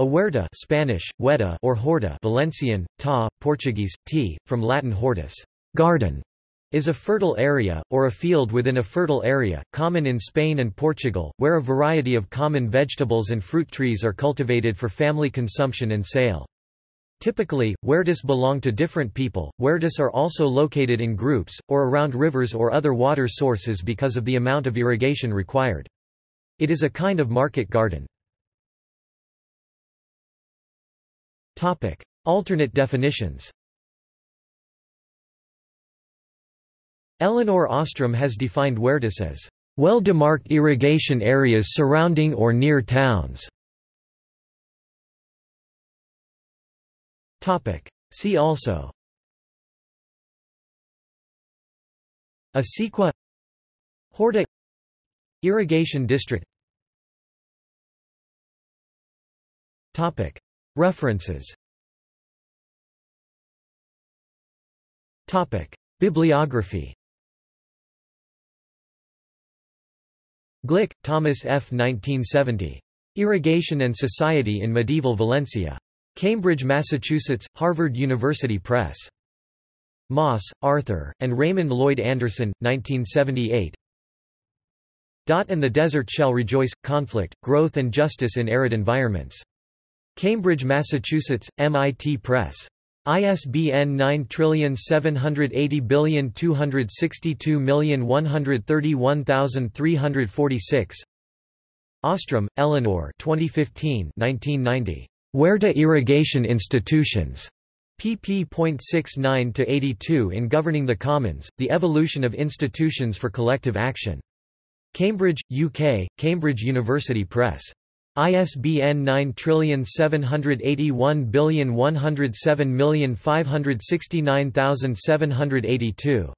A huerta Spanish, huerta or horta Valencian, ta, Portuguese, t, from Latin hortus garden", is a fertile area, or a field within a fertile area, common in Spain and Portugal, where a variety of common vegetables and fruit trees are cultivated for family consumption and sale. Typically, huertas belong to different people. Huertas are also located in groups, or around rivers or other water sources because of the amount of irrigation required. It is a kind of market garden. Alternate definitions. Elinor Ostrom has defined huertas as well-demarked irrigation areas surrounding or near towns. Topic: See also. Acequia Horta. Irrigation district References Bibliography Glick, Thomas F. 1970. Irrigation and Society in Medieval Valencia. Cambridge, Massachusetts, Harvard University Press. Maass, Arthur, and Raymond Lloyd Anderson, 1978. Dot and the Desert Shall Rejoice – Conflict, Growth and Justice in Arid Environments. Cambridge, Massachusetts, MIT Press. ISBN 9780262131346 Ostrom, Elinor 2015 1990. Huerta Irrigation Institutions. pp.69-82 in Governing the Commons, The Evolution of Institutions for Collective Action. Cambridge, UK, Cambridge University Press. ISBN 9781107569782.